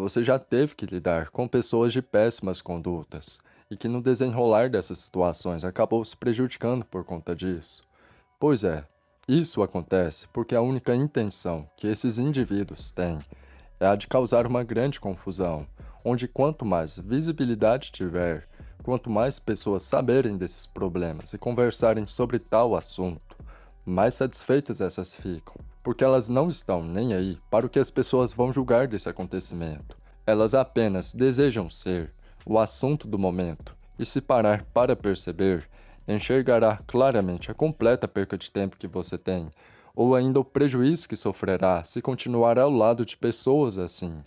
Você já teve que lidar com pessoas de péssimas condutas e que no desenrolar dessas situações acabou se prejudicando por conta disso? Pois é, isso acontece porque a única intenção que esses indivíduos têm é a de causar uma grande confusão, onde quanto mais visibilidade tiver, quanto mais pessoas saberem desses problemas e conversarem sobre tal assunto, mais satisfeitas essas ficam, porque elas não estão nem aí para o que as pessoas vão julgar desse acontecimento. Elas apenas desejam ser o assunto do momento e se parar para perceber, enxergará claramente a completa perca de tempo que você tem ou ainda o prejuízo que sofrerá se continuar ao lado de pessoas assim.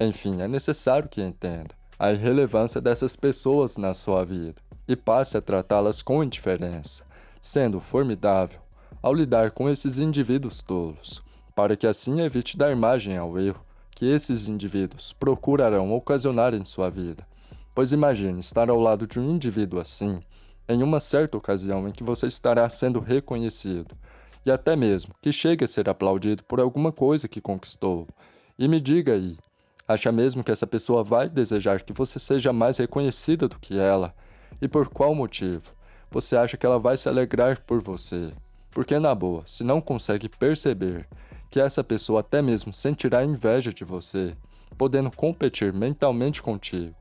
Enfim, é necessário que entenda a irrelevância dessas pessoas na sua vida e passe a tratá-las com indiferença, sendo formidável ao lidar com esses indivíduos tolos, para que assim evite dar margem ao erro que esses indivíduos procurarão ocasionar em sua vida. Pois imagine estar ao lado de um indivíduo assim, em uma certa ocasião em que você estará sendo reconhecido, e até mesmo que chegue a ser aplaudido por alguma coisa que conquistou. E me diga aí, acha mesmo que essa pessoa vai desejar que você seja mais reconhecida do que ela? E por qual motivo? Você acha que ela vai se alegrar por você? Porque, na boa, se não consegue perceber que essa pessoa até mesmo sentirá inveja de você, podendo competir mentalmente contigo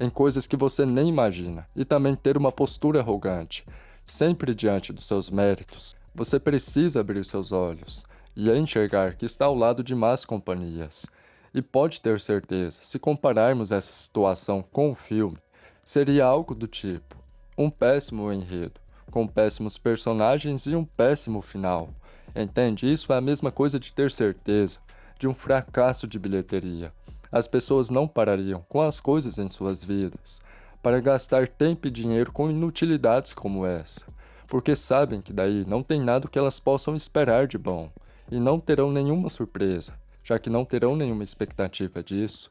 em coisas que você nem imagina e também ter uma postura arrogante, sempre diante dos seus méritos, você precisa abrir seus olhos e enxergar que está ao lado de más companhias. E pode ter certeza, se compararmos essa situação com o filme, seria algo do tipo um péssimo enredo, com péssimos personagens e um péssimo final. Entende? Isso é a mesma coisa de ter certeza de um fracasso de bilheteria. As pessoas não parariam com as coisas em suas vidas para gastar tempo e dinheiro com inutilidades como essa porque sabem que daí não tem nada que elas possam esperar de bom, e não terão nenhuma surpresa, já que não terão nenhuma expectativa disso.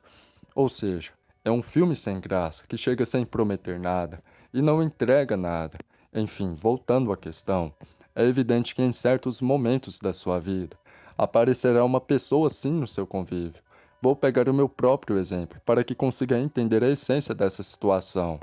Ou seja, é um filme sem graça, que chega sem prometer nada, e não entrega nada. Enfim, voltando à questão, é evidente que em certos momentos da sua vida, aparecerá uma pessoa assim no seu convívio. Vou pegar o meu próprio exemplo, para que consiga entender a essência dessa situação.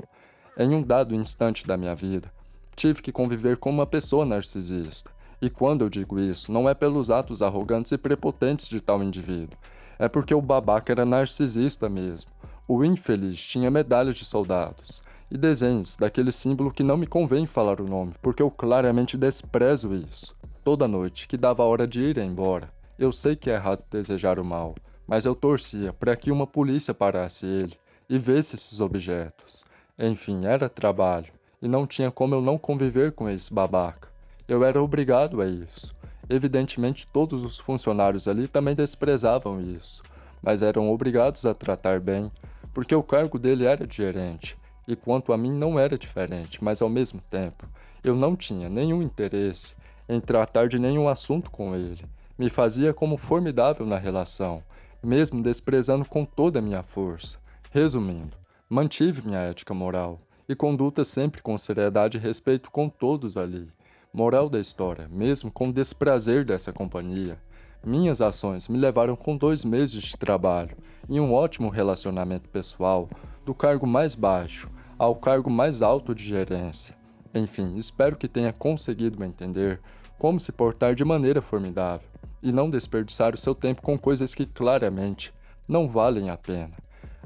Em um dado instante da minha vida, tive que conviver com uma pessoa narcisista. E quando eu digo isso, não é pelos atos arrogantes e prepotentes de tal indivíduo. É porque o babaca era narcisista mesmo. O infeliz tinha medalhas de soldados e desenhos daquele símbolo que não me convém falar o nome, porque eu claramente desprezo isso. Toda noite, que dava a hora de ir embora, eu sei que é errado desejar o mal, mas eu torcia para que uma polícia parasse ele e visse esses objetos. Enfim, era trabalho e não tinha como eu não conviver com esse babaca. Eu era obrigado a isso. Evidentemente, todos os funcionários ali também desprezavam isso, mas eram obrigados a tratar bem, porque o cargo dele era de gerente, e quanto a mim não era diferente, mas ao mesmo tempo, eu não tinha nenhum interesse em tratar de nenhum assunto com ele. Me fazia como formidável na relação, mesmo desprezando com toda a minha força. Resumindo, mantive minha ética moral, e conduta sempre com seriedade e respeito com todos ali. Moral da história, mesmo com desprazer dessa companhia, minhas ações me levaram com dois meses de trabalho e um ótimo relacionamento pessoal, do cargo mais baixo ao cargo mais alto de gerência. Enfim, espero que tenha conseguido entender como se portar de maneira formidável e não desperdiçar o seu tempo com coisas que claramente não valem a pena.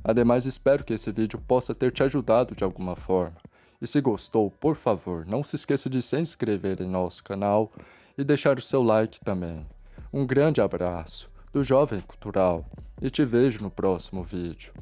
Ademais, espero que esse vídeo possa ter te ajudado de alguma forma. E se gostou, por favor, não se esqueça de se inscrever em nosso canal e deixar o seu like também. Um grande abraço do Jovem Cultural e te vejo no próximo vídeo.